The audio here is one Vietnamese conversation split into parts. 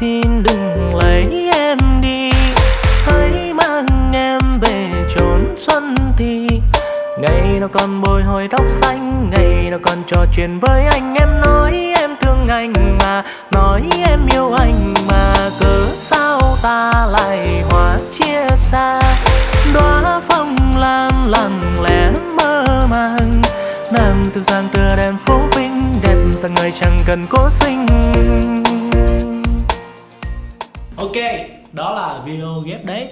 xin đừng lấy em đi. Hãy mang em về trốn xuân thì. Ngày nào còn bồi hồi tóc xanh, ngày nào còn trò chuyện với anh. Em nói em thương anh mà, nói em yêu anh mà. Cớ sao ta lại hóa chia xa? Đóa phong lan lặng lẽ mơ màng. Nàng dịu dàng tựa đèn phố vinh, đẹp rằng người chẳng cần cố sinh. Ok, đó là video ghép đấy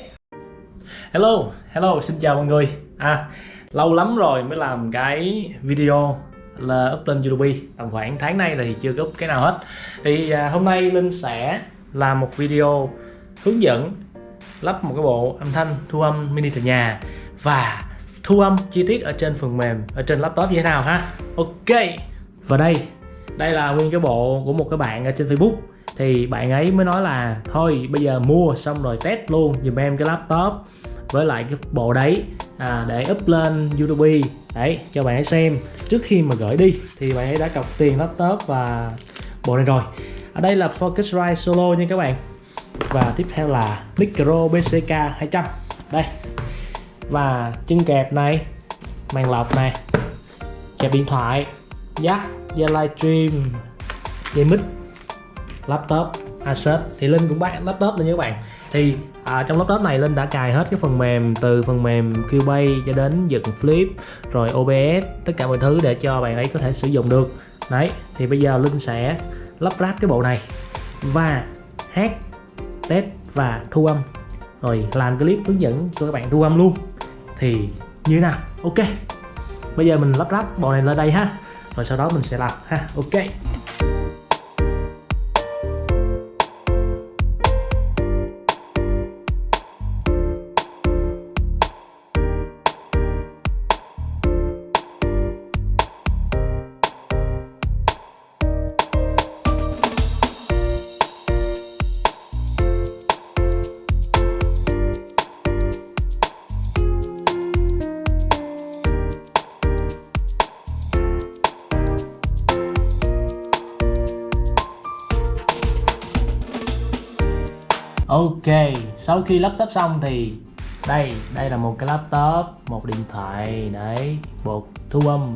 Hello, hello, xin chào mọi người. À, lâu lắm rồi mới làm cái video là up lên YouTube. Tầm khoảng tháng nay thì chưa có up cái nào hết. Thì à, hôm nay Linh sẽ làm một video hướng dẫn lắp một cái bộ âm thanh thu âm mini tại nhà Và thu âm chi tiết ở trên phần mềm, ở trên laptop như thế nào ha? Ok, và đây, đây là nguyên cái bộ của một cái bạn ở trên Facebook thì bạn ấy mới nói là thôi bây giờ mua xong rồi test luôn dùm em cái laptop với lại cái bộ đấy à, để up lên YouTube đấy cho bạn ấy xem. Trước khi mà gửi đi thì bạn ấy đã cọc tiền laptop và bộ này rồi. Ở đây là Focusrite Solo nha các bạn. Và tiếp theo là micro BCK 200 đây. Và chân kẹp này màn lọc này kẹp điện thoại jack dây livestream dây mic laptop Asus thì Linh cũng bán laptop lên nha các bạn. Thì à, trong laptop này Linh đã cài hết cái phần mềm từ phần mềm Cubase cho đến dựng flip rồi OBS tất cả mọi thứ để cho bạn ấy có thể sử dụng được. Đấy thì bây giờ Linh sẽ lắp ráp cái bộ này và hát test và thu âm. Rồi làm clip hướng dẫn cho các bạn thu âm luôn. Thì như thế nào? Ok. Bây giờ mình lắp ráp bộ này lên đây ha. Rồi sau đó mình sẽ làm ha. Ok. Ok, sau khi lắp ráp xong thì đây, đây là một cái laptop, một điện thoại, đấy, bộ thu âm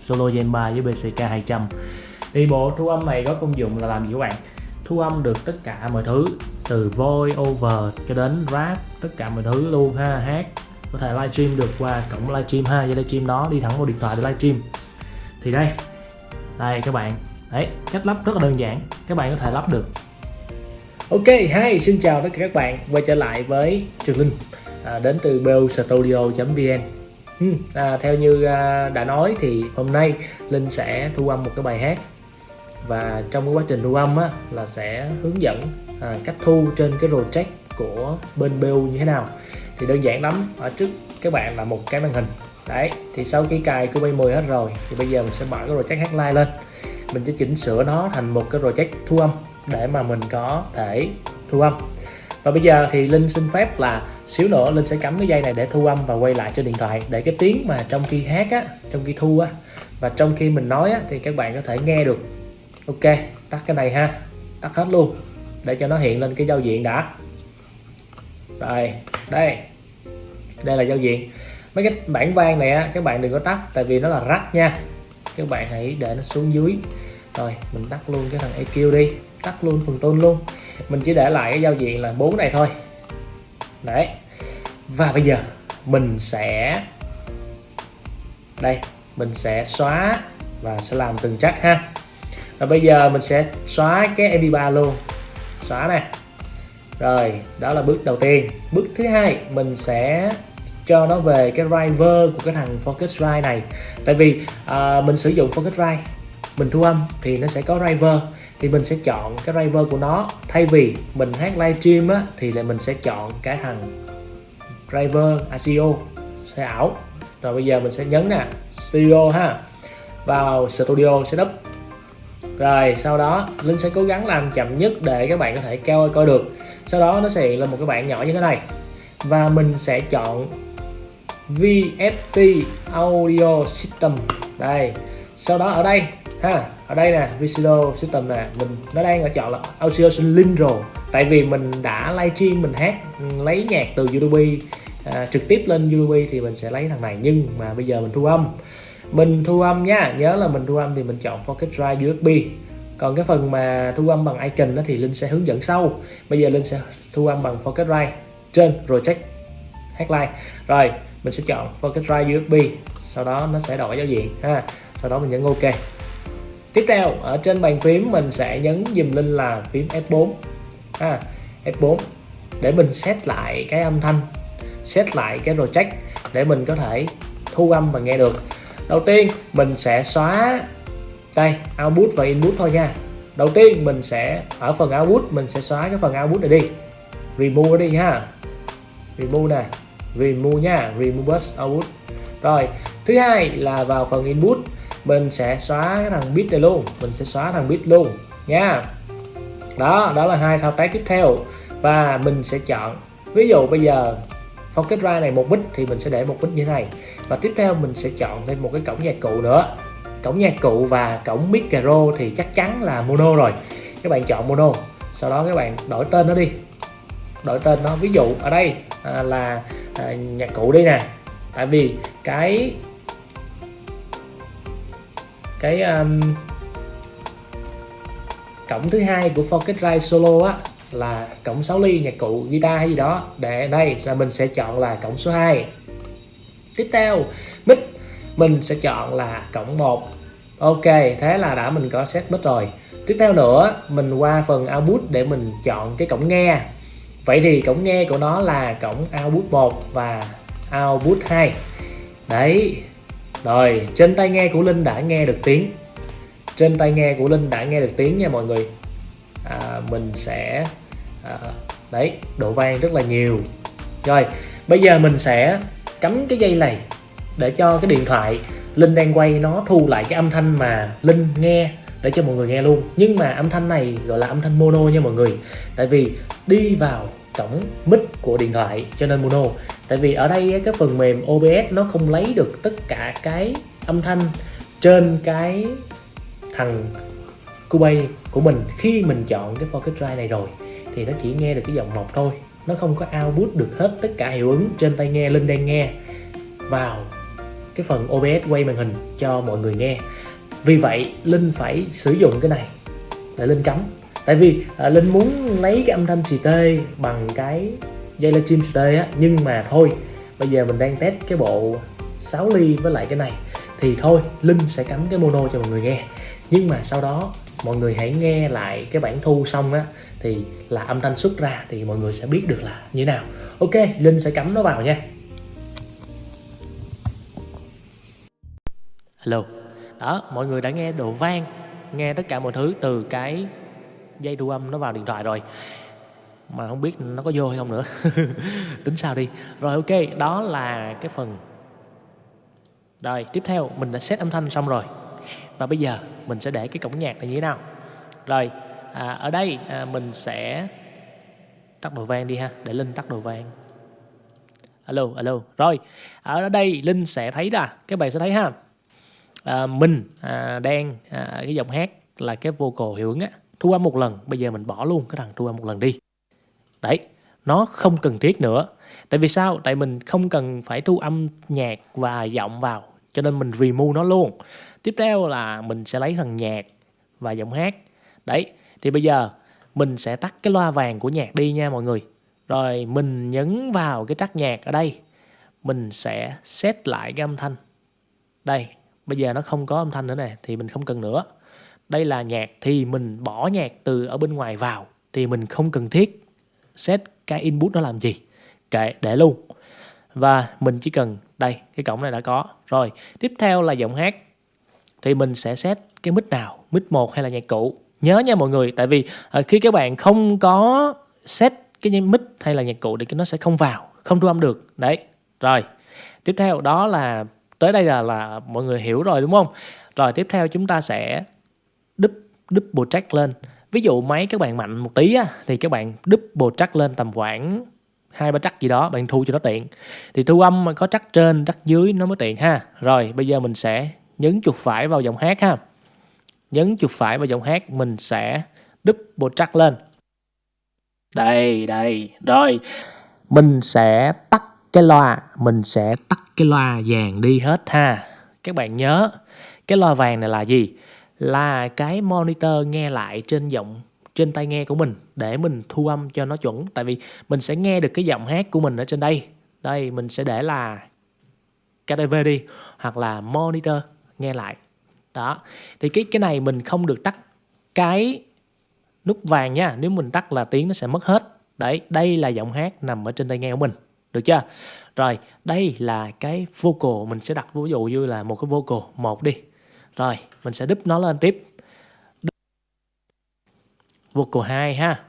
Solo Gen 3 với BCK 200 Thì bộ thu âm này có công dụng là làm gì các bạn? Thu âm được tất cả mọi thứ từ voice over cho đến rap, tất cả mọi thứ luôn ha, hát. Có thể livestream được qua cổng livestream ha, dây livestream đó đi thẳng vào điện thoại để livestream. Thì đây, đây các bạn, đấy, cách lắp rất là đơn giản, các bạn có thể lắp được. Ok, hi, xin chào tất cả các bạn. Quay trở lại với Trường Linh. À, đến từ bostudio.vn ừ, à, Theo như à, đã nói thì hôm nay Linh sẽ thu âm một cái bài hát. Và trong cái quá trình thu âm á, là sẽ hướng dẫn à, cách thu trên cái project của bên Bell như thế nào. Thì đơn giản lắm ở trước các bạn là một cái màn hình. Đấy thì sau khi cài Cubase 10 hết rồi thì bây giờ mình sẽ mở cái project hát live lên. Mình sẽ chỉnh sửa nó thành một cái project thu âm để mà mình có thể thu âm. Và bây giờ thì Linh xin phép là xíu nữa Linh sẽ cắm cái dây này để thu âm và quay lại cho điện thoại để cái tiếng mà trong khi hát á, trong khi thu á, và trong khi mình nói á thì các bạn có thể nghe được. Ok, tắt cái này ha, tắt hết luôn, để cho nó hiện lên cái giao diện đã. Rồi, đây đây là giao diện. Mấy cái bản vang này á, các bạn đừng có tắt, tại vì nó là rắc nha. Các bạn hãy để nó xuống dưới. Rồi, mình tắt luôn cái thằng EQ đi tắt luôn phần tôn luôn. Mình chỉ để lại cái giao diện là bốn này thôi. Đấy. Và bây giờ mình sẽ đây mình sẽ xóa và sẽ làm từng chắc ha. Và bây giờ mình sẽ xóa cái mp3 luôn. Xóa nè. Rồi đó là bước đầu tiên. Bước thứ hai mình sẽ cho nó về cái driver của cái thằng Focusrite này. Tại vì uh, mình sử dụng Focusrite mình thu âm thì nó sẽ có driver thì mình sẽ chọn cái driver của nó. Thay vì mình hát livestream á, thì là mình sẽ chọn cái thằng driver à, ASIO sẽ ảo rồi bây giờ mình sẽ nhấn nè, studio ha, vào studio setup. Rồi sau đó, Linh sẽ cố gắng làm chậm nhất để các bạn có thể keo coi được. Sau đó nó sẽ hiện lên một cái bảng nhỏ như thế này. Và mình sẽ chọn VST Audio System. Đây, sau đó ở đây ha ở đây nè Visual System nè mình nó đang ở chọn là Audio rồi, tại vì mình đã livestream mình hát lấy nhạc từ YouTube à, trực tiếp lên YouTube thì mình sẽ lấy thằng này. Nhưng mà bây giờ mình thu âm. Mình thu âm nha nhớ là mình thu âm thì mình chọn Pocket Drive USB còn cái phần mà thu âm bằng icon đó thì linh sẽ hướng dẫn sau. Bây giờ linh sẽ thu âm bằng Pocket Drive trên hát live, rồi mình sẽ chọn Pocket Drive USB sau đó nó sẽ đổi giao diện ha. Sau đó mình nhấn OK tiếp theo, ở trên bàn phím mình sẽ nhấn dùm linh là phím F4 ha F4 để mình set lại cái âm thanh, set lại cái project để mình có thể thu âm và nghe được. Đầu tiên, mình sẽ xóa đây, output và input thôi nha. Đầu tiên, mình sẽ, ở phần output, mình sẽ xóa cái phần output này đi. Remove đi nha. Remove nè. Remove nha. Remove bus output. Rồi, thứ hai là vào phần input mình sẽ xóa cái thằng bit này luôn. Mình sẽ xóa thằng bit luôn nha. Đó đó là hai thao tác tiếp theo. Và mình sẽ chọn ví dụ bây giờ Pocket Drive này một bit thì mình sẽ để một bit như thế này. Và tiếp theo mình sẽ chọn thêm một cái cổng nhạc cụ nữa. Cổng nhạc cụ và cổng micro thì chắc chắn là mono rồi. Các bạn chọn mono sau đó các bạn đổi tên nó đi. Đổi tên nó ví dụ ở đây à, là à, nhạc cụ đi nè. Tại vì cái cái um, cổng thứ hai của Focusrite Solo á là cổng 6 ly nhạc cụ guitar hay gì đó. Để đây là mình sẽ chọn là cổng số 2 tiếp theo mic. Mình sẽ chọn là cổng 1 ok thế là đã mình có set mic rồi. Tiếp theo nữa mình qua phần output để mình chọn cái cổng nghe. Vậy thì cổng nghe của nó là cổng output 1 và output 2 đấy rồi trên tai nghe của Linh đã nghe được tiếng. Trên tai nghe của Linh đã nghe được tiếng nha mọi người. À, mình sẽ à, đấy độ vang rất là nhiều. Rồi bây giờ mình sẽ cắm cái dây này để cho cái điện thoại Linh đang quay nó thu lại cái âm thanh mà Linh nghe để cho mọi người nghe luôn. Nhưng mà âm thanh này gọi là âm thanh mono nha mọi người. Tại vì đi vào cổng mic của điện thoại cho nên mono tại vì ở đây cái phần mềm OBS nó không lấy được tất cả cái âm thanh trên cái thằng Cubase của mình khi mình chọn cái Pocket Drive này rồi. Thì nó chỉ nghe được cái giọng một thôi. Nó không có output được hết tất cả hiệu ứng trên tai nghe Linh đang nghe vào cái phần OBS quay màn hình cho mọi người nghe. Vì vậy Linh phải sử dụng cái này để Linh cắm. Tại vì à, Linh muốn lấy cái âm thanh xì tê bằng cái dây livestream xì tê á, nhưng mà thôi, bây giờ mình đang test cái bộ 6 ly với lại cái này. Thì thôi, Linh sẽ cắm cái mono cho mọi người nghe. Nhưng mà sau đó, mọi người hãy nghe lại cái bản thu xong á, thì là âm thanh xuất ra thì mọi người sẽ biết được là như thế nào. Ok, linh sẽ cắm nó vào nha. Hello. Đó, mọi người đã nghe độ vang, nghe tất cả mọi thứ từ cái dây thu âm nó vào điện thoại rồi mà không biết nó có vô hay không nữa. Tính sao đi. Rồi ok đó là cái phần. Rồi tiếp theo mình đã set âm thanh xong rồi. Và bây giờ mình sẽ để cái cổng nhạc này như thế nào? Rồi à, ở đây à, mình sẽ tắt đồ vang đi ha để linh tắt đồ vang. Alo alo. Rồi ở đây linh sẽ thấy là các bạn sẽ thấy ha. À, mình à, đang à, cái giọng hát là cái vocal hiệu ứng á thu âm một lần bây giờ mình bỏ luôn cái thằng thu âm một lần đi đấy, nó không cần thiết nữa. Tại vì sao? Tại mình không cần phải thu âm nhạc và giọng vào, cho nên mình remove nó luôn. Tiếp theo là mình sẽ lấy phần nhạc và giọng hát. Đấy, thì bây giờ mình sẽ tắt cái loa vàng của nhạc đi nha mọi người. Rồi mình nhấn vào cái trắc nhạc ở đây. Mình sẽ set lại cái âm thanh. Đây, bây giờ nó không có âm thanh nữa nè, thì mình không cần nữa. Đây là nhạc thì mình bỏ nhạc từ ở bên ngoài vào, thì mình không cần thiết set cái input nó làm gì kệ để luôn. Và mình chỉ cần đây cái cổng này đã có. Rồi tiếp theo là giọng hát. Thì mình sẽ set cái mic nào mic một hay là nhạc cụ. Nhớ nha mọi người tại vì ờ, khi các bạn không có set cái mic hay là nhạc cụ thì nó sẽ không vào không thu âm được. Đấy rồi. Tiếp theo đó là tới đây là là mọi người hiểu rồi đúng không? Rồi tiếp theo chúng ta sẽ double, double track lên ví dụ máy các bạn mạnh một tí á, thì các bạn double track lên tầm khoảng hai ba trắc gì đó bạn thu cho nó tiện. Thì thu âm mà có trắc trên trắc dưới nó mới tiện ha. Rồi bây giờ mình sẽ nhấn chuột phải vào giọng hát ha. Nhấn chuột phải vào giọng hát mình sẽ double track lên. Đây đây rồi. Mình sẽ tắt cái loa mình sẽ tắt cái loa vàng đi hết ha. Các bạn nhớ cái loa vàng này là gì? Là cái monitor nghe lại trên giọng, trên tai nghe của mình để mình thu âm cho nó chuẩn. Tại vì mình sẽ nghe được cái giọng hát của mình ở trên đây. Đây, mình sẽ để là KTV đi, hoặc là monitor nghe lại. Đó. Thì cái cái này mình không được tắt cái nút vàng nha. Nếu mình tắt là tiếng nó sẽ mất hết. Đấy, đây là giọng hát nằm ở trên tai nghe của mình. Được chưa? Rồi, đây là cái vocal. Mình sẽ đặt ví dụ như là một cái vocal. Một đi rồi mình sẽ đúp nó lên tiếp. Vocal 2 ha.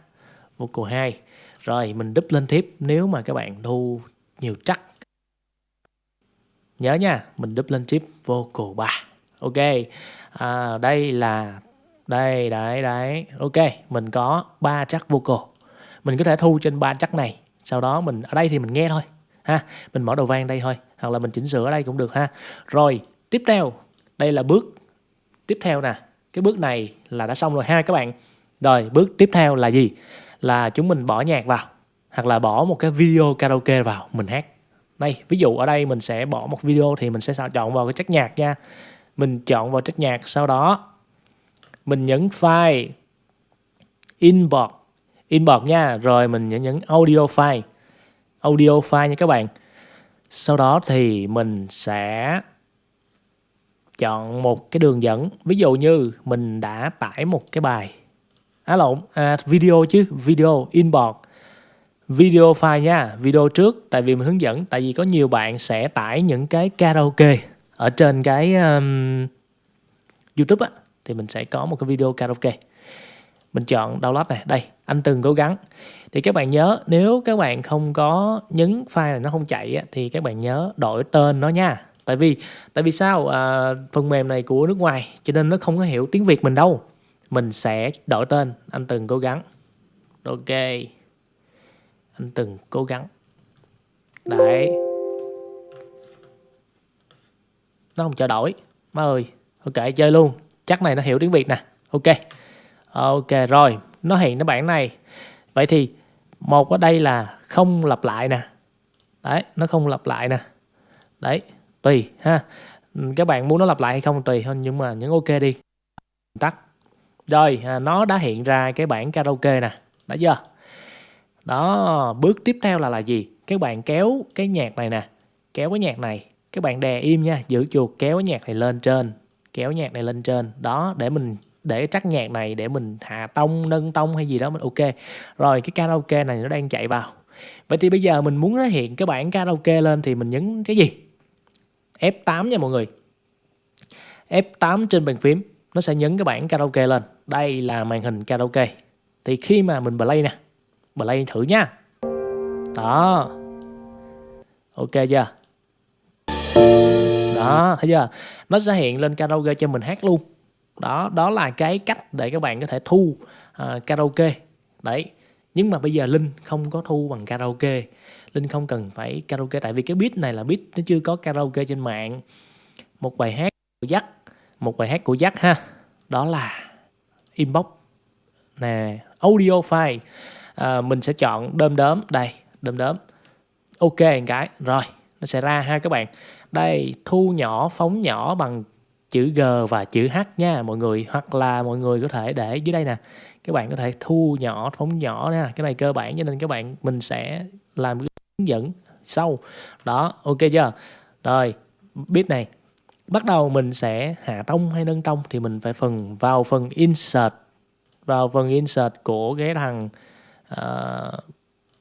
Vocal 2 rồi mình đúp lên tiếp nếu mà các bạn thu nhiều chắc. Nhớ nha mình đúp lên tiếp vocal 3 ok. À, đây là đây đấy đấy. Ok mình có ba chắc vocal. Mình có thể thu trên ba chắc này. Sau đó mình ở đây thì mình nghe thôi ha. Mình mở đầu vang đây thôi hoặc là mình chỉnh sửa ở đây cũng được ha. Rồi tiếp theo đây là bước tiếp theo nè. Cái bước này là đã xong rồi ha các bạn. Rồi, bước tiếp theo là gì? Là chúng mình bỏ nhạc vào, hoặc là bỏ một cái video karaoke vào, mình hát. Đây, ví dụ ở đây mình sẽ bỏ một video thì mình sẽ chọn vào cái trách nhạc nha. Mình chọn vào trách nhạc, sau đó mình nhấn file import import nha. Rồi mình nhấn nhấn audio file audio file nha các bạn. Sau đó thì mình sẽ chọn một cái đường dẫn. Ví dụ như mình đã tải một cái bài. Á lộn à, video chứ video inbox. Video file nha video trước tại vì mình hướng dẫn. Tại vì có nhiều bạn sẽ tải những cái karaoke ở trên cái um, YouTube á thì mình sẽ có một cái video karaoke. Mình chọn download này đây anh từng cố gắng. Thì các bạn nhớ nếu các bạn không có nhấn file này nó không chạy á, thì các bạn nhớ đổi tên nó nha tại vì tại vì sao? À, phần mềm này của nước ngoài cho nên nó không có hiểu tiếng việt mình đâu. Mình sẽ đổi tên anh từng cố gắng. Ok. Anh từng cố gắng. Đấy. Nó không chờ đổi. Má ơi ok chơi luôn. Chắc này nó hiểu tiếng việt nè. Ok. Ok rồi. Nó hiện cái bảng này. Vậy thì một ở đây là không lặp lại nè. Đấy nó không lặp lại nè. Đấy tùy ha. Các bạn muốn nó lặp lại hay không tùy thôi nhưng mà nhấn ok đi. Tắt. Rồi à, nó đã hiện ra cái bảng karaoke nè. Đã chưa? Đó bước tiếp theo là là gì? Các bạn kéo cái nhạc này nè. Kéo cái nhạc này. Các bạn đè im nha giữ chuột kéo cái nhạc này lên trên. Kéo nhạc này lên trên. Đó để mình để trắc nhạc này để mình hạ tông nâng tông hay gì đó mình ok. Rồi cái karaoke này nó đang chạy vào. Vậy thì bây giờ mình muốn nó hiện cái bảng karaoke lên thì mình nhấn cái gì? F8 nha mọi người. F8 trên bàn phím nó sẽ nhấn cái bản karaoke lên. Đây là màn hình karaoke. Thì khi mà mình play nè play thử nha. Đó. Ok chưa? Đó thấy chưa? Nó sẽ hiện lên karaoke cho mình hát luôn. Đó đó là cái cách để các bạn có thể thu uh, karaoke. Đấy. Nhưng mà bây giờ linh không có thu bằng karaoke linh không cần phải karaoke tại vì cái beat này là beat nó chưa có karaoke trên mạng. Một bài hát của dắt một bài hát của dắt ha. Đó là inbox. Nè audio file. À, mình sẽ chọn đơm đớm. Đây đơm đớm. Ok cái rồi nó sẽ ra ha các bạn. Đây thu nhỏ phóng nhỏ bằng chữ G và chữ H nha mọi người. Hoặc là mọi người có thể để dưới đây nè. Các bạn có thể thu nhỏ phóng nhỏ nha cái này cơ bản cho nên các bạn mình sẽ làm hướng dẫn sau. Đó ok chưa? Rồi biết này. Bắt đầu mình sẽ hạ tông hay nâng tông thì mình phải phần vào phần insert vào phần insert của cái thằng uh,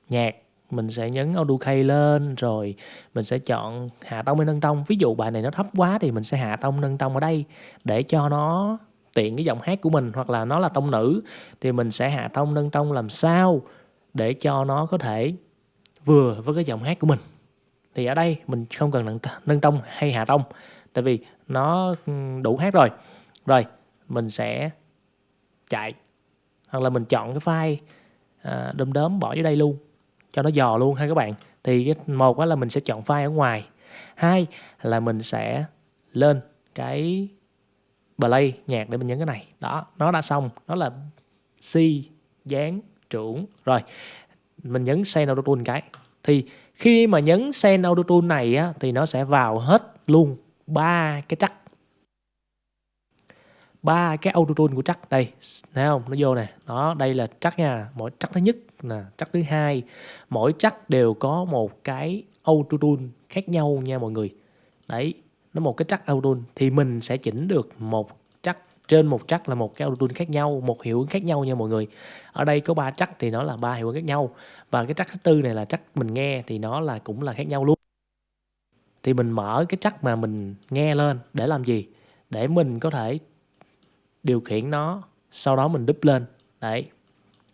nhạc. Mình sẽ nhấn auto key lên rồi mình sẽ chọn hạ tông hay nâng tông. Ví dụ bài này nó thấp quá thì mình sẽ hạ tông nâng tông ở đây để cho nó tiện cái giọng hát của mình hoặc là nó là tông nữ thì mình sẽ hạ tông nâng tông làm sao để cho nó có thể vừa với cái giọng hát của mình. Thì ở đây mình không cần nâng, nâng tông hay hạ tông tại vì nó đủ hát rồi. Rồi mình sẽ chạy hoặc là mình chọn cái file à, đom đóm bỏ vô đây luôn cho nó dò luôn ha các bạn. Thì một là mình sẽ chọn file ở ngoài hai là mình sẽ lên cái play nhạc để mình nhấn cái này. Đó nó đã xong nó là si dán trưởng. Rồi mình nhấn send auto tune cái. Thì khi mà nhấn send auto tune này á, thì nó sẽ vào hết luôn ba cái chắc. Ba cái auto tune của chắc đây, thấy không? Nó vô nè. Đó, đây là chắc nha. Mỗi chắc thứ nhất nè, chắc thứ hai. Mỗi chắc đều có một cái auto tune khác nhau nha mọi người. Đấy, nó một cái chắc auto tune. Thì mình sẽ chỉnh được một trên một chắc là một cái auto khác nhau, một hiệu ứng khác nhau nha mọi người. Ở đây có ba chắc thì nó là ba hiệu ứng khác nhau. Và cái chắc thứ tư này là chắc mình nghe thì nó là cũng là khác nhau luôn. Thì mình mở cái chắc mà mình nghe lên để làm gì? Để mình có thể điều khiển nó, sau đó mình đúp lên. Đấy.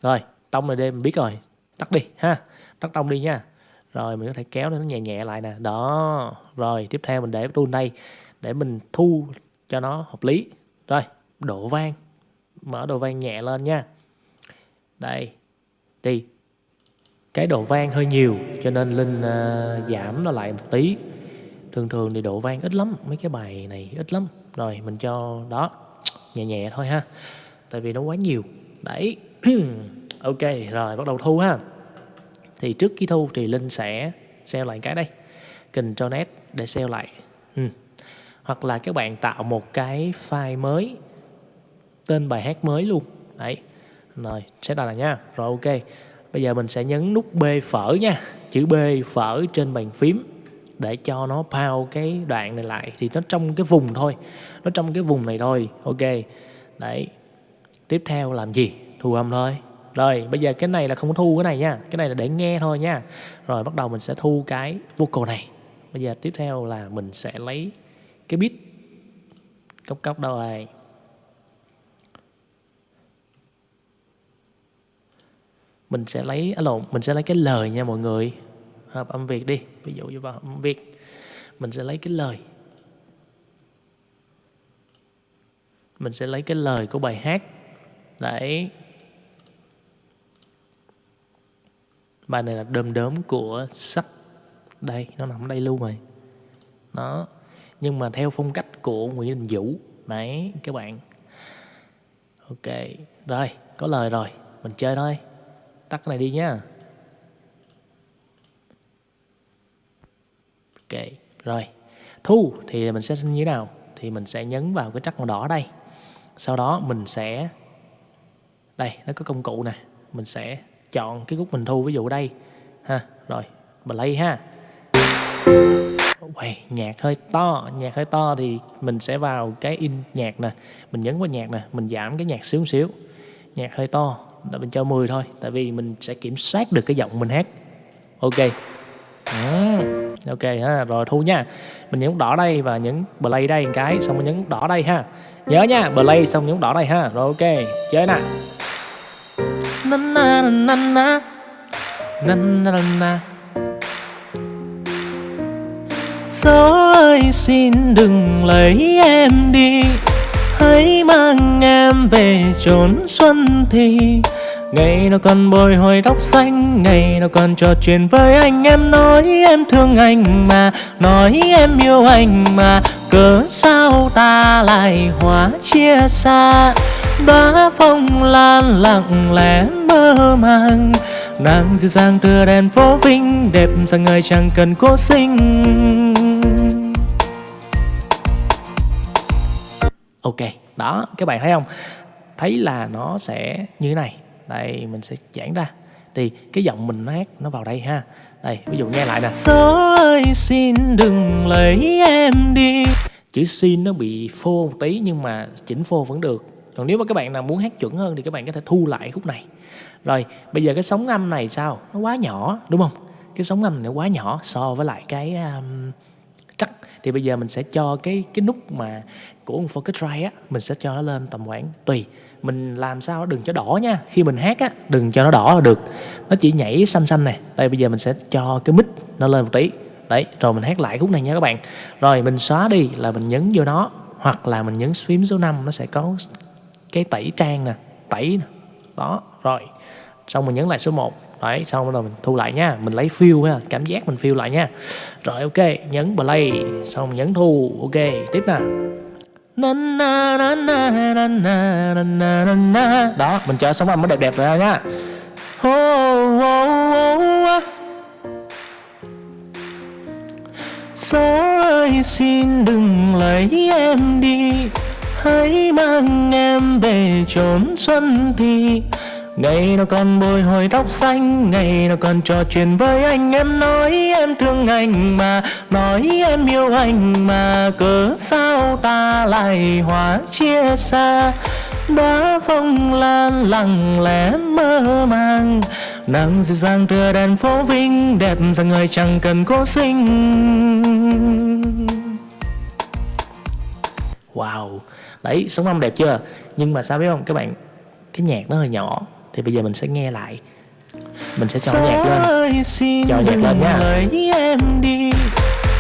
Rồi, tông này đây mình biết rồi. Tắt đi, ha. Tắt tông đi nha. Rồi, mình có thể kéo nó nhẹ nhẹ lại nè. Đó. Rồi, tiếp theo mình để tool đây để mình thu cho nó hợp lý. Rồi độ vang. Mở độ vang nhẹ lên nha. Đây đi. Cái độ vang hơi nhiều cho nên linh uh, giảm nó lại một tí. Thường thường thì độ vang ít lắm mấy cái bài này ít lắm. Rồi mình cho đó nhẹ nhẹ thôi ha. Tại vì nó quá nhiều. Đấy. Ok rồi bắt đầu thu ha. Thì trước khi thu thì linh sẽ sell lại cái đây. Control net để sell lại. Ừ. hoặc là các bạn tạo một cái file mới tên bài hát mới luôn. Đấy. Rồi, set là nha. Rồi, ok. Bây giờ mình sẽ nhấn nút b phở nha. Chữ b phở trên bàn phím để cho nó pao cái đoạn này lại. Thì nó trong cái vùng thôi. Nó trong cái vùng này thôi. Ok. Đấy. Tiếp theo làm gì? Thu âm thôi. Rồi, bây giờ cái này là không có thu cái này nha. Cái này là để nghe thôi nha. Rồi, bắt đầu mình sẽ thu cái vocal này. Bây giờ tiếp theo là mình sẽ lấy cái beat. Cốc cốc, đâu rồi? Mình sẽ lấy à, lộn mình sẽ lấy cái lời nha mọi người. Hợp âm Việt đi ví dụ như vào âm Việt. Mình sẽ lấy cái lời. Mình sẽ lấy cái lời của bài hát. Đấy. Bài này là đơm đớm của sắp. Đây nó nằm ở đây luôn rồi. Nó nhưng mà theo phong cách của Nguyễn Đình Vũ. Đấy các bạn. Ok rồi có lời rồi. Mình chơi thôi tắt cái này đi nhá. Ok rồi. Thu thì mình sẽ như thế nào? Thì mình sẽ nhấn vào cái trắc màu đỏ đây. Sau đó mình sẽ đây nó có công cụ nè. Mình sẽ chọn cái khúc mình thu ví dụ đây. Ha rồi play ha. Uầy, nhạc hơi to nhạc hơi to thì mình sẽ vào cái in nhạc nè. Mình nhấn vào nhạc nè mình giảm cái nhạc xíu xíu. Nhạc hơi to là mình cho 10 thôi tại vì mình sẽ kiểm soát được cái giọng mình hát. Ok. À, ok ha rồi thu nha. Mình nhấn đỏ đây và nhấn play đây một cái xong mình nhấn đỏ đây ha. Nhớ nha play xong nhấn đỏ đây ha. Rồi ok chơi nè. Na na na. Na na na na. Gió ơi xin đừng lấy em đi hãy mang em về chốn xuân thì Ngày nào còn bồi hồi tóc xanh, Ngày nào còn trò chuyện với anh. Em nói em thương anh mà, Nói em yêu anh mà, Cớ sao ta lại hóa chia xa? Đóa phong lan lặng lẽ mơ màng, Nàng dịu dàng tựa đèn phố vinh, Đẹp rằng người chẳng cần cố sinh Ok, đó các bạn thấy không? Thấy là nó sẽ như thế này. Đây mình sẽ giãn ra. Thì cái giọng mình nó hát nó vào đây ha. Đây ví dụ nghe lại nè. Gió ơi xin đừng lấy em đi. Chữ xin nó bị phô một tí nhưng mà chỉnh phô vẫn được. Còn nếu mà các bạn nào muốn hát chuẩn hơn thì các bạn có thể thu lại khúc này. Rồi bây giờ cái sóng âm này sao? Nó quá nhỏ đúng không? Cái sóng âm này nó quá nhỏ so với lại cái um, thì bây giờ mình sẽ cho cái cái nút mà của Focusrite á, mình sẽ cho nó lên tầm khoảng tùy. Mình làm sao đừng cho đỏ nha. Khi mình hát á, đừng cho nó đỏ là được. Nó chỉ nhảy xanh xanh này. Đây, bây giờ mình sẽ cho cái mic nó lên một tí. Đấy, rồi mình hát lại khúc này nha các bạn. Rồi mình xóa đi là mình nhấn vô nó, hoặc là mình nhấn phím số 5 nó sẽ có cái tẩy trang nè, tẩy nè. Đó, rồi. Xong mình nhấn lại số 1 đấy, xong bắt đầu mình thu lại nha. Mình lấy feel ha, cảm giác mình feel lại nha. Rồi, ok, nhấn play, xong nhấn thu, ok, tiếp nè. Đó, mình cho sóng âm nó đẹp đẹp rồi nha. Gió ơi, xin đừng lấy em đi. Hãy mang em về chốn xuân thì Ngày nào còn bồi hồi tóc xanh, Ngày nào còn trò chuyện với anh. Em nói em thương anh mà, Nói em yêu anh mà. Cớ sao ta lại hóa chia xa? Đóa phong lan lặng lẽ mơ màng. Nắng dịu dàng tựa đèn phố vinh, đẹp rằng người chẳng cần cố sinh. Wow, đấy, sống âm đẹp chưa? Nhưng mà sao biết không, các bạn, cái nhạc nó hơi nhỏ thì bây giờ mình sẽ nghe lại. Mình sẽ cho nhạc lên. Cho nhạc lên nha. em đi.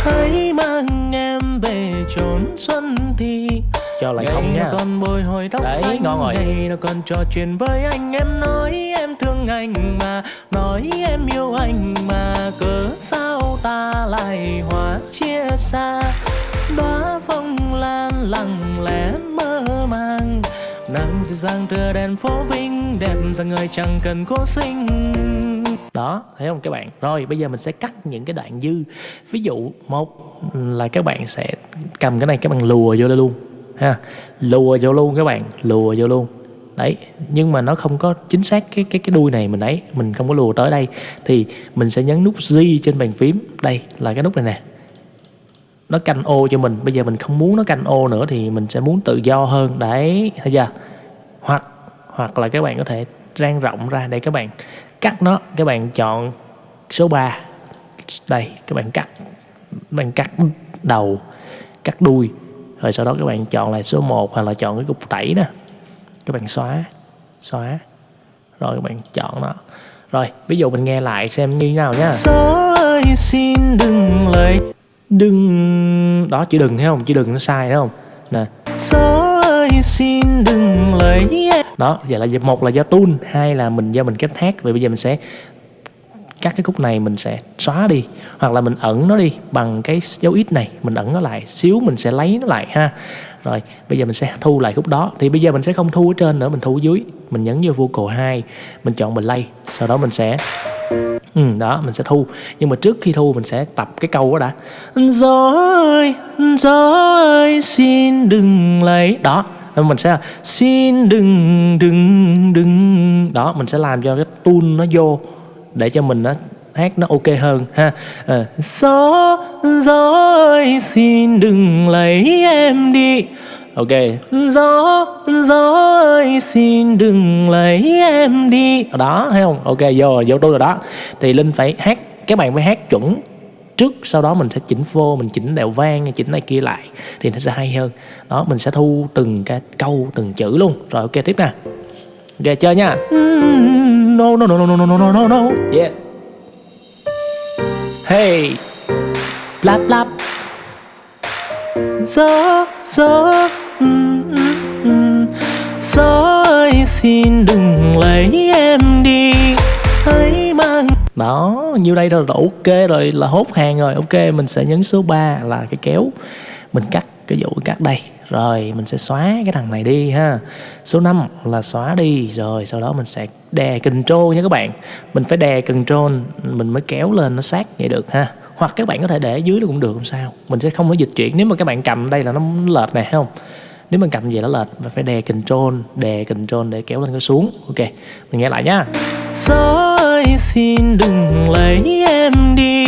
Hãy mang em về chốn xuân thì cho lại không nha. còn bồi hồi tóc Đấy, xanh ngon rồi. ngày nào còn trò chuyện với anh. Em nói em thương anh mà nói em yêu anh mà. Cớ sao ta lại hóa chia xa? Đóa phong lan lặng lẽ mơ màng nắng dịu dàng tựa đèn phố vinh, đẹp rằng người chẳng cần cố sinh. Đó, thấy không các bạn? Rồi, bây giờ mình sẽ cắt những cái đoạn dư. Ví dụ, một là các bạn sẽ cầm cái này, các bạn lùa vô đây luôn, ha. Lùa vô luôn các bạn, lùa vô luôn. Đấy, nhưng mà nó không có chính xác cái cái cái đuôi này mình ấy, mình không có lùa tới đây. Thì mình sẽ nhấn nút G trên bàn phím. Đây là cái nút này nè nó canh ô cho mình. Bây giờ mình không muốn nó canh ô nữa thì mình sẽ muốn tự do hơn. Đấy, thấy chưa? Hoặc hoặc là các bạn có thể rang rộng ra để các bạn cắt nó. Các bạn chọn số 3 đây, các bạn cắt, các bạn cắt đầu, cắt đuôi. Rồi sau đó các bạn chọn lại số 1 hoặc là chọn cái cục tẩy nè các bạn xóa xóa. Rồi các bạn chọn nó. Rồi, ví dụ mình nghe lại xem như thế nào nhá. xin đừng lấy đừng. Đó chữ đừng thấy không? Chữ đừng nó sai thấy không? Nè. Gió ơi xin đừng lấy đó vậy là một là do tune hai là mình do mình cách hát. Vậy bây giờ mình sẽ các cái khúc này mình sẽ xóa đi hoặc là mình ẩn nó đi bằng cái dấu ít này mình ẩn nó lại xíu mình sẽ lấy nó lại ha. Rồi bây giờ mình sẽ thu lại khúc đó. Thì bây giờ mình sẽ không thu ở trên nữa mình thu ở dưới. Mình nhấn vô vocal 2 mình chọn play sau đó mình sẽ Ừ, đó mình sẽ thu. Nhưng mà trước khi thu mình sẽ tập cái câu đó đã. Gió ơi gió ơi xin đừng lấy. Đó mình sẽ xin đừng đừng đừng. Đó mình sẽ làm cho cái tune nó vô để cho mình nó hát nó ok hơn ha. À, gió gió ơi xin đừng lấy em đi ok. Gió gió ơi xin đừng lấy em đi. Đó thấy không? Ok vô vô tôi rồi đó. Thì linh phải hát các bạn phải hát chuẩn. Trước sau đó mình sẽ chỉnh vô mình chỉnh đèo vang chỉnh này kia lại. Thì nó sẽ hay hơn. Đó mình sẽ thu từng cái câu từng chữ luôn. Rồi ok tiếp nè. Ok chơi nha. No no no no no no no no no. Yeah. Hey. Lap lap. Gió gió gió ơi xin đừng lấy em đi. Hãy mang đó, nhiêu đây rồi ok rồi, là hốt hàng rồi. Ok, mình sẽ nhấn số 3 là cái kéo. Mình cắt cái dụ cắt đây. Rồi, mình sẽ xóa cái thằng này đi ha. Số 5 là xóa đi. Rồi, sau đó mình sẽ đè control nha các bạn. Mình phải đè control, mình mới kéo lên nó sát vậy được ha. Hoặc các bạn có thể để dưới nó cũng được, không sao. Mình sẽ không có dịch chuyển. Nếu mà các bạn cầm đây là nó lệch này không? Nếu mình cầm về nó lệch và phải đè control đè control để kéo lên cái xuống. Ok mình nghe lại gió ơi xin đừng lấy em đi.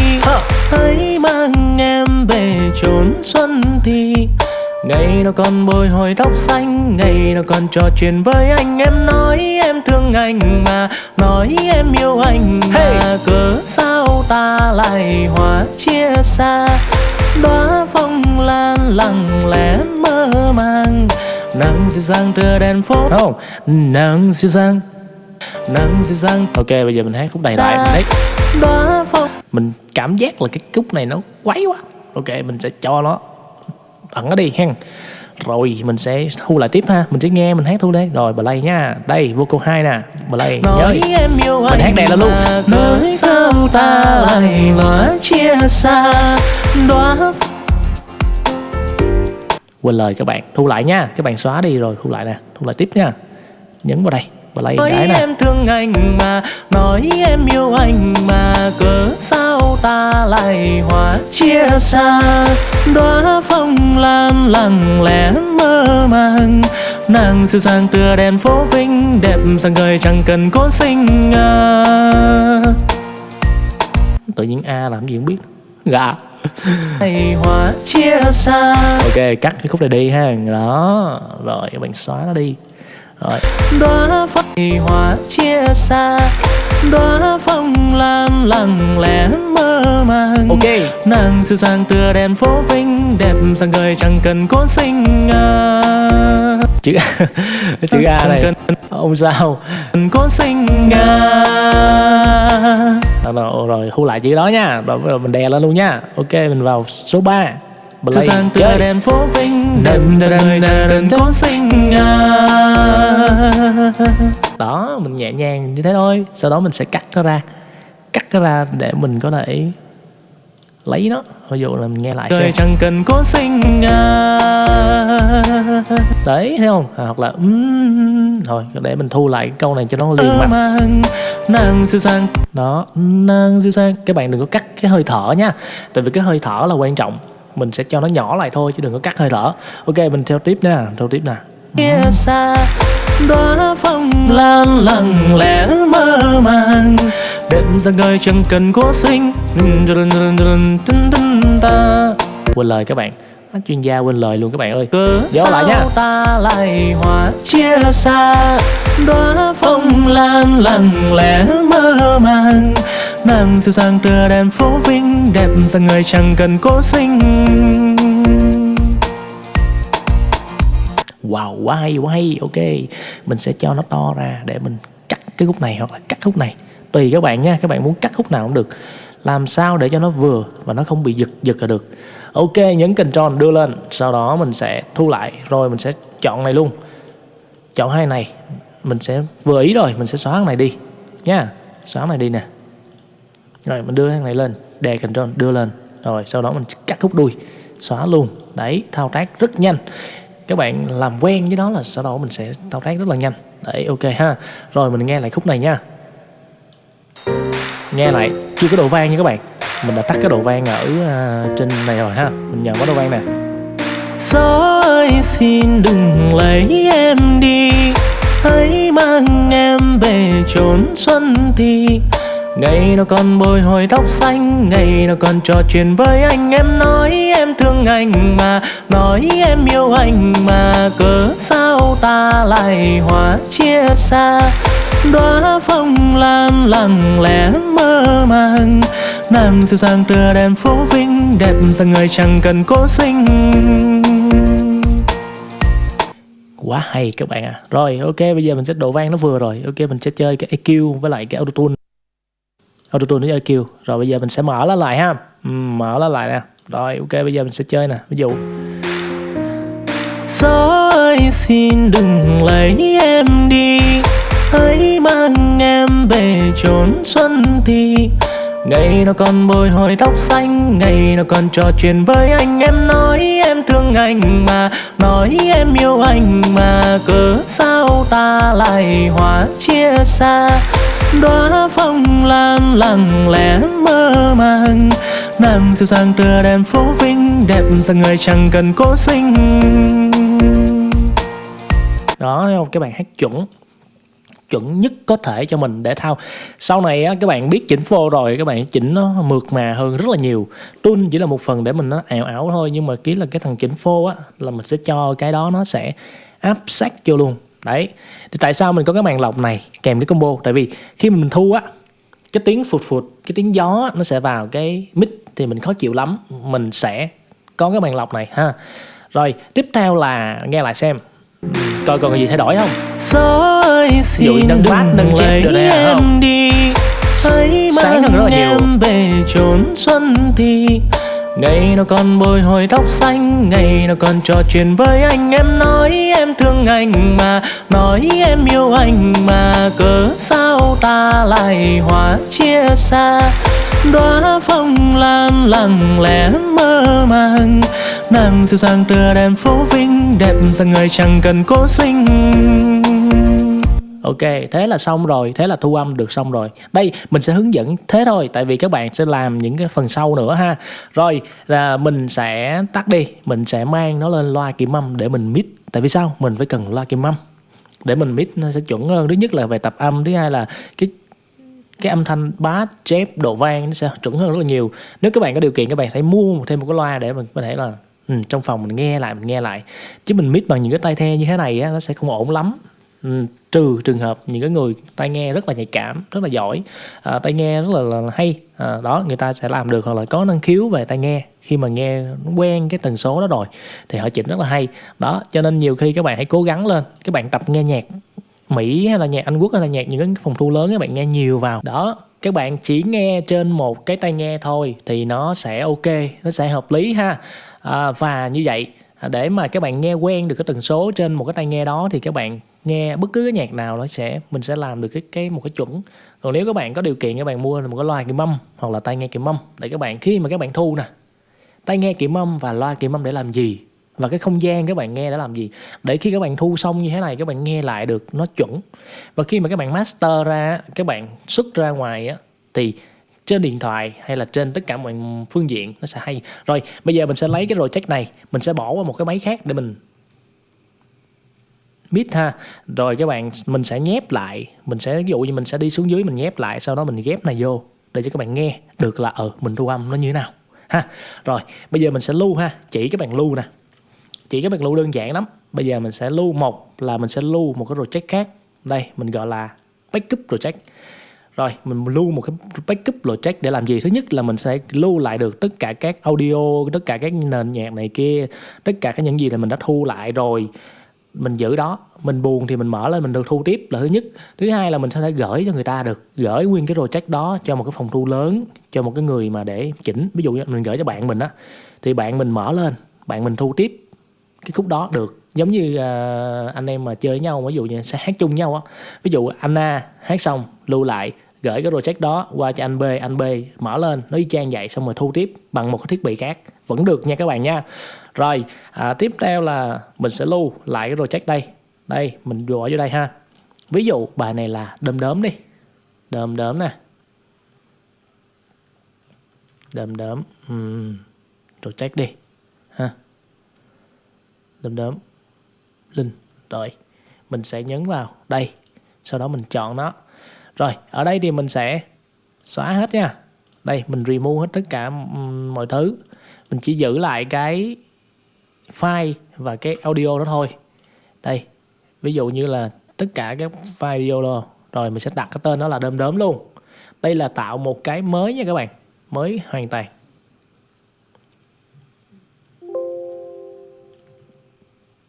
Hãy mang em về chốn xuân thì Ngày nào còn bồi hồi tóc xanh Ngày nào còn trò chuyện với anh. Em nói em thương anh mà Nói em yêu anh mà. Hey. Cớ sao ta lại hóa chia xa? Đóa phong lan lặng lẽ mơ màng. Nắng dịu dàng tựa đèn phố. Không, nắng dịu dàng. Nắng dịu dàng. Ok bây giờ mình hát khúc này lại. Mình phong Mình cảm giác là cái khúc này nó quấy quá. Ok mình sẽ cho nó ẩn nó đi hen rồi mình sẽ thu lại tiếp ha. Mình sẽ nghe mình hát thu đây. Rồi play nha. Đây vocal hai nè. Play nhớ. mình hát đè lên luôn. nói sao ta lại lóa chia xa? Đóa quên lời các bạn. Thu lại nha. Các bạn xóa đi rồi. Thu lại nè. Thu lại tiếp nha. Nhấn vào đây. Play nói cái nè. em thương anh mà nói em yêu anh mà cớ sao ta lại hóa chia xa? Đóa phong lan lặng lẽ mơ màng nàng dịu dàng tựa đèn phố vinh đẹp sang người chẳng cần cố sinh à. tự nhiên a làm gì không biết? Gà hóa chia xa. Ok cắt cái khúc này đi ha. Đó. Rồi các bạn xóa nó đi. Rồi. Đóa phong hóa chia xa. Đóa phong lan lặng lẽ mơ màng. Ok. Nàng dịu dàng tựa đèn phố vinh đẹp sang người chẳng cần cố sinh à. Chữ chữ a này. Không sao? Cần cố sinh à. rồi, rồi thu lại chữ đó nha. Rồi, rồi mình đè lên luôn nha. Ok mình vào số 3 dịu play tựa chơi. đèn phố vinh sang người chẳng cần cố sinh đó mình nhẹ nhàng như thế thôi. Sau đó mình sẽ cắt nó ra. Cắt nó ra để mình có thể lấy nó. Ví dụ là mình nghe lại xem. chẳng cần cố sinh à. đấy thấy không? À, hoặc là um, thôi để mình thu lại câu này cho nó liền mặt mang nàng dịu dàng đó nàng dịu dàng các bạn đừng có cắt cái hơi thở nha. Tại vì cái hơi thở là quan trọng. Mình sẽ cho nó nhỏ lại thôi chứ đừng có cắt hơi thở. Ok mình theo tiếp nè theo tiếp nè đóa phong lan lặng lẽ mơ màng. Đẹp ra người chẳng cần cố sinh. Quên lời các bạn. Chuyên gia quên lời luôn các bạn ơi. Cớ Vô lại nha. sao ta lại hóa chia xa? Đóa phong lan lặng lẽ mơ màng. Nàng dịu dàng tựa đèn phố vinh. Đẹp ra người chẳng cần cố sinh wow quá hay quá hay ok, mình sẽ cho nó to ra để mình cắt cái khúc này hoặc là cắt khúc này. Tùy các bạn nha, các bạn muốn cắt khúc nào cũng được. Làm sao để cho nó vừa và nó không bị giật giật là được. Ok, nhấn control đưa lên, sau đó mình sẽ thu lại. Rồi mình sẽ chọn này luôn. Chọn hai này, mình sẽ vừa ý rồi, mình sẽ xóa cái này đi nha. Xóa cái này đi nè. Rồi, mình đưa cái này lên, đè control đưa lên. Rồi, sau đó mình cắt khúc đuôi. Xóa luôn. Đấy, thao tác rất nhanh các bạn làm quen với đó là sau đó mình sẽ thao tác rất là nhanh. Đấy ok ha. Rồi mình nghe lại khúc này nha. Nghe lại chưa có độ vang nha các bạn. Mình đã tắt cái độ vang ở uh, trên này rồi ha. Mình nhờ có độ vang nè. Gió ơi xin đừng lấy em đi. Hãy mang em về chốn xuân thì. Ngày nào còn bồi hồi tóc xanh, Ngày nào còn trò chuyện với anh. Em nói em thương anh mà, Nói em yêu anh mà. Cớ sao ta lại hóa chia xa? Đóa phong lan lặng lẽ mơ màng, nàng dịu dàng tựa đèn phố vinh, đẹp rằng người chẳng cần cố sinh. Quá hay các bạn à rồi, ok, bây giờ mình sẽ độ vang nó vừa rồi. Ok, mình sẽ chơi cái EQ với lại cái autotune autotune với EQ rồi bây giờ mình sẽ mở nó lại ha. Ừ, mở nó lại nè. Rồi, ok, bây giờ mình sẽ chơi nè. Ví dụ. Gió ơi, xin đừng lấy em đi. Hãy mang em về chốn xuân thì. Ngày nào còn bồi hồi tóc xanh, Ngày nào còn trò chuyện với anh. Em nói em thương anh mà, Nói em yêu anh mà. Cớ sao ta lại hóa chia xa? Đóa phong lan lặng lẽ mơ màng nàng dịu dàng tựa đèn phố vinh đẹp rằng người chẳng cần cố sinh. Đó thấy không? Các bạn hát chuẩn chuẩn nhất có thể cho mình để thao. Sau này á, các bạn biết chỉnh phô rồi các bạn chỉnh nó mượt mà hơn rất là nhiều. Tun chỉ là một phần để mình nó ảo ảo thôi nhưng mà ký là cái thằng chỉnh phô á là mình sẽ cho cái đó nó sẽ áp sát vô luôn đấy. Thì tại sao mình có cái màn lọc này kèm cái combo? Tại vì khi mình thu á cái tiếng phụt phụt cái tiếng gió nó sẽ vào cái mic thì mình khó chịu lắm. Mình sẽ có cái màn lọc này ha. Rồi tiếp theo là nghe lại xem. Coi còn gì thay đổi không? Ơi Ví dụ nâng bass, nâng lấy được đây không? đi. Sáng hơn rất là nhiều. về chốn xuân thì Ngày nào còn bồi hồi tóc xanh, Ngày nào còn trò chuyện với anh. Em nói em thương anh mà, Nói em yêu anh mà. Cớ sao ta lại hóa chia xa? Đóa phong lan lặng lẽ mơ màng, nàng dịu dàng tựa đèn phố vinh, đẹp rằng người chẳng cần cố sinh. Ok, thế là xong rồi, thế là thu âm được xong rồi. Đây, mình sẽ hướng dẫn thế thôi, tại vì các bạn sẽ làm những cái phần sau nữa ha. Rồi, là mình sẽ tắt đi, mình sẽ mang nó lên loa kiểm âm để mình mix. Tại vì sao? Mình phải cần loa kiểm âm để mình mix nó sẽ chuẩn hơn. Thứ nhất là về tập âm, thứ hai là cái cái âm thanh bass, chép, độ vang nó sẽ chuẩn hơn rất là nhiều. Nếu các bạn có điều kiện các bạn hãy mua thêm một cái loa để mình có thể là ừ, trong phòng mình nghe lại mình nghe lại chứ mình mix bằng những cái tai the như thế này á, nó sẽ không ổn lắm Ừ, trừ trường hợp những cái người tai nghe rất là nhạy cảm rất là giỏi à, tai nghe rất là, là hay à, đó người ta sẽ làm được hoặc là có năng khiếu về tai nghe khi mà nghe quen cái tần số đó rồi thì họ chỉnh rất là hay. Đó cho nên nhiều khi các bạn hãy cố gắng lên các bạn tập nghe nhạc Mỹ hay là nhạc Anh Quốc hay là nhạc những cái phòng thu lớn các bạn nghe nhiều vào. Đó các bạn chỉ nghe trên một cái tai nghe thôi thì nó sẽ ok nó sẽ hợp lý ha. À, và như vậy à, để mà các bạn nghe quen được cái tần số trên một cái tai nghe đó thì các bạn nghe bất cứ cái nhạc nào nó sẽ, mình sẽ làm được cái cái một cái chuẩn. Còn nếu các bạn có điều kiện, các bạn mua một cái loa kiểm âm hoặc là tai nghe kiểm âm, để các bạn, khi mà các bạn thu nè, tai nghe kiểm âm và loa kiểm âm để làm gì và cái không gian các bạn nghe để làm gì, để khi các bạn thu xong như thế này, các bạn nghe lại được nó chuẩn. Và khi mà các bạn master ra, các bạn xuất ra ngoài á, thì trên điện thoại hay là trên tất cả mọi phương diện nó sẽ hay. Rồi, bây giờ mình sẽ lấy cái project này, mình sẽ bỏ qua một cái máy khác để mình mid ha. Rồi các bạn, mình sẽ nhép lại. Mình sẽ, ví dụ như mình sẽ đi xuống dưới mình nhép lại, sau đó mình ghép này vô để cho các bạn nghe được là ờ mình thu âm nó như thế nào, ha. Rồi, bây giờ mình sẽ lưu ha. Chỉ các bạn lưu nè. Chỉ các bạn lưu đơn giản lắm. Bây giờ mình sẽ lưu một là mình sẽ lưu một cái project khác. Đây, mình gọi là backup project. Rồi, mình lưu một cái backup project để làm gì? Thứ nhất là mình sẽ lưu lại được tất cả các audio, tất cả các nền nhạc này kia, tất cả các những gì là mình đã thu lại rồi mình giữ đó mình buồn thì mình mở lên mình được thu tiếp là thứ nhất. Thứ hai là mình sẽ thể gửi cho người ta được gửi nguyên cái project đó cho một cái phòng thu lớn cho một cái người mà để chỉnh. Ví dụ như mình gửi cho bạn mình á thì bạn mình mở lên bạn mình thu tiếp cái khúc đó được. Giống như uh, anh em mà chơi với nhau ví dụ như sẽ hát chung nhau á. Ví dụ Anna hát xong lưu lại gửi cái project đó qua cho anh B anh B mở lên nó y chang vậy xong rồi thu tiếp bằng một cái thiết bị khác. Vẫn được nha các bạn nha. Rồi à, tiếp theo là mình sẽ lưu lại cái project đây. Đây mình gọi vô đây ha. Ví dụ bài này là đơm đớm đi. Đơm đớm nè. Đơm đớm uhm. project đi ha. Đơm đớm linh rồi. Mình sẽ nhấn vào đây. Sau đó mình chọn nó rồi, ở đây thì mình sẽ xóa hết nha. Đây, mình remove hết tất cả mọi thứ. Mình chỉ giữ lại cái file và cái audio đó thôi. Đây, ví dụ như là tất cả các file video đó. Rồi, mình sẽ đặt cái tên đó là đơm đớm luôn. Đây là tạo một cái mới nha các bạn. Mới hoàn toàn.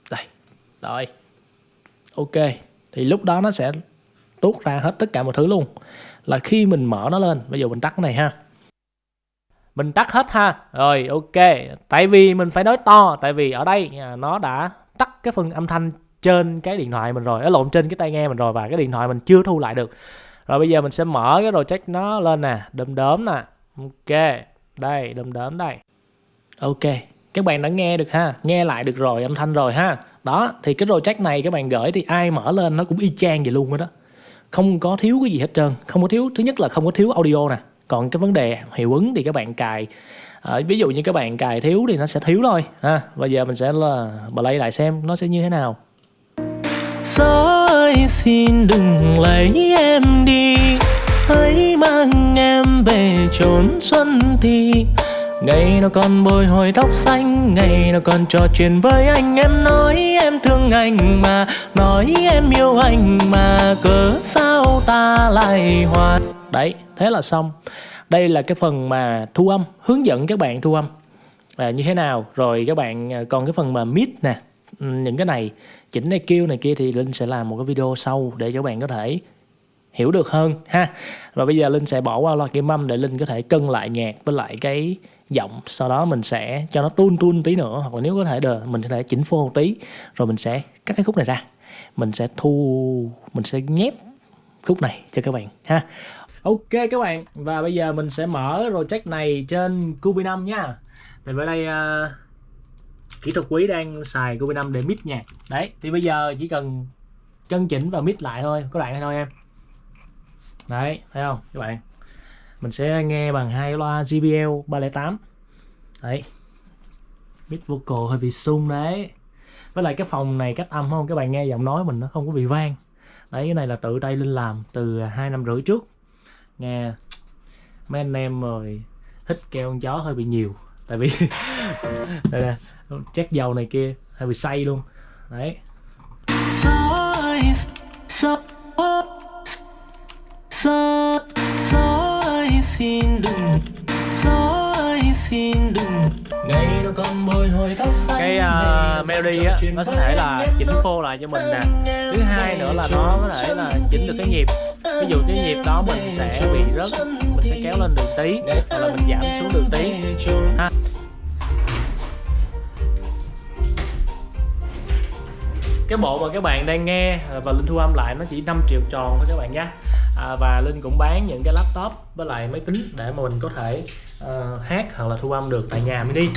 Đây, rồi. Ok, thì lúc đó nó sẽ tuốt ra hết tất cả mọi thứ luôn. Là khi mình mở nó lên, bây giờ mình tắt cái này ha. Mình tắt hết ha. Rồi, ok. Tại vì mình phải nói to, tại vì ở đây nó đã tắt cái phần âm thanh trên cái điện thoại mình rồi, nó lộn trên cái tai nghe mình rồi và cái điện thoại mình chưa thu lại được. Rồi bây giờ mình sẽ mở cái project nó lên nè đom đóm nè. Ok, đây đom đóm đây. Ok, các bạn đã nghe được ha, nghe lại được rồi, âm thanh rồi ha. Đó, thì cái project này các bạn gửi thì ai mở lên nó cũng y chang vậy luôn đó không có thiếu cái gì hết trơn. Không có thiếu thứ nhất là không có thiếu audio nè. Còn cái vấn đề hiệu ứng thì các bạn cài à, ví dụ như các bạn cài thiếu thì nó sẽ thiếu thôi ha. Bây giờ mình sẽ là play lại xem nó sẽ như thế nào. Gió ơi xin đừng lấy em đi. Hãy mang em về chốn xuân thì. Ngày nào còn bồi hồi tóc xanh Ngày nào còn trò chuyện với anh. Em nói em thương anh mà Nói em yêu anh mà Cớ sao ta lại hòa? Đấy, thế là xong. Đây là cái phần mà thu âm Hướng dẫn các bạn thu âm. À, Như thế nào? Rồi các bạn à, còn cái phần mà mid nè. Ừ, những cái này Chỉnh này kêu này kia thì Linh sẽ làm một cái video sau Để cho các bạn có thể hiểu được hơn ha. Và bây giờ linh sẽ bỏ qua loa kiểm âm để linh có thể cân lại nhạc với lại cái giọng sau đó mình sẽ cho nó tun tun tí nữa hoặc là nếu có thể được mình có thể chỉnh phô một tí rồi mình sẽ cắt cái khúc này ra mình sẽ thu mình sẽ nhép khúc này cho các bạn ha Ok các bạn và bây giờ mình sẽ mở project này trên Cubi 5 nha. Thì ở đây uh, kỹ thuật quý đang xài Cubi 5 để mix nhạc. Đấy, thì bây giờ chỉ cần chân chỉnh và mix lại thôi, có đoạn này thôi em. Đấy, thấy không các bạn? Mình sẽ nghe bằng hai loa JBL 308. Đấy. mid vocal hơi bị sung đấy. Với lại cái phòng này cách âm không các bạn nghe giọng nói mình nó không có bị vang. Đấy, cái này là tự tay Linh làm từ hai năm rưỡi trước nghe mấy anh em rồi hít keo con chó hơi bị nhiều tại vì đây nè chắc dầu này kia hơi bị say luôn đấy gió ơi gió xin đừng gió ơi xin đừng. Ngày nào còn bồi hồi tóc xanh cái uh, melody á nó có thể là chỉnh phô lại cho mình nè. thứ hai nữa là nó có thể là chỉnh được cái nhịp. ví dụ cái nhịp đó mình sẽ bị rớt mình sẽ kéo lên đường tí hoặc là mình giảm xuống đường tí. ha. Cái bộ mà các bạn đang nghe và linh thu âm lại nó chỉ 5 triệu tròn thôi các bạn nhé à, và linh cũng bán những cái laptop với lại máy tính để mà mình có thể uh, hát hoặc là thu âm được tại nhà mini